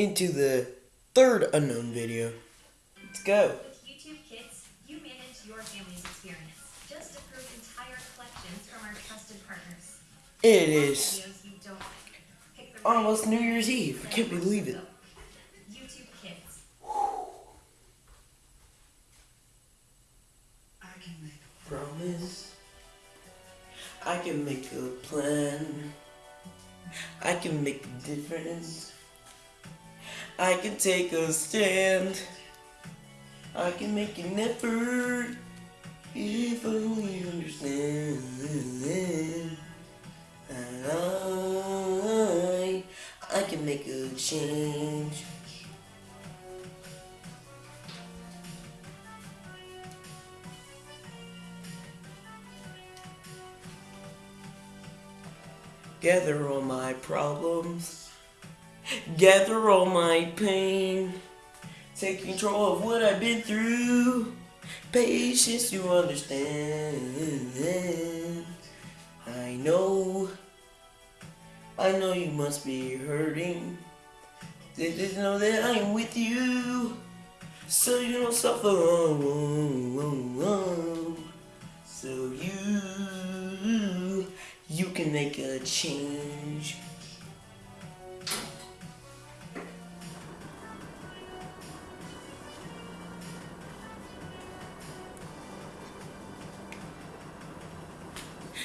into the third unknown video. Let's go. With YouTube Kids, you manage your family's experience. Just approve entire collections from our trusted partners. It Watch is you don't like. Pick almost New Year's Eve. I can't believe it. YouTube Kids. I can make a promise. I can make a plan. I can make a difference. I can take a stand. I can make an effort. If only you understand. And I, I can make a change. Gather all my problems, gather all my pain, take control of what I've been through, patience you understand. I know, I know you must be hurting. Just know that I'm with you, so you don't suffer. So you, you can make a change.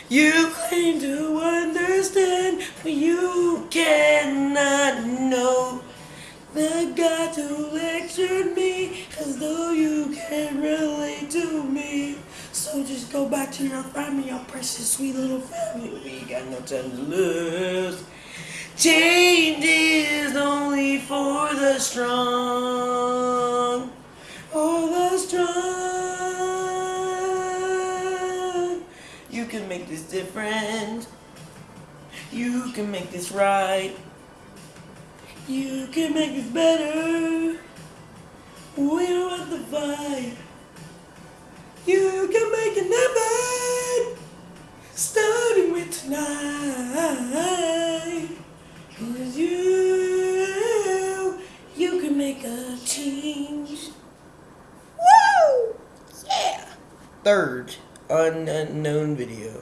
You claim to understand, but you cannot know. The God who lectured me as though you can't relate to me. So just go back to your family, your precious sweet little family. We got no time to lose. Change is only for the strong. Can make this different. You can make this right. You can make this better. We don't have to fight. You can make it happen. Starting with tonight. Cause you, you can make a change. Woo! Yeah! Third unknown video.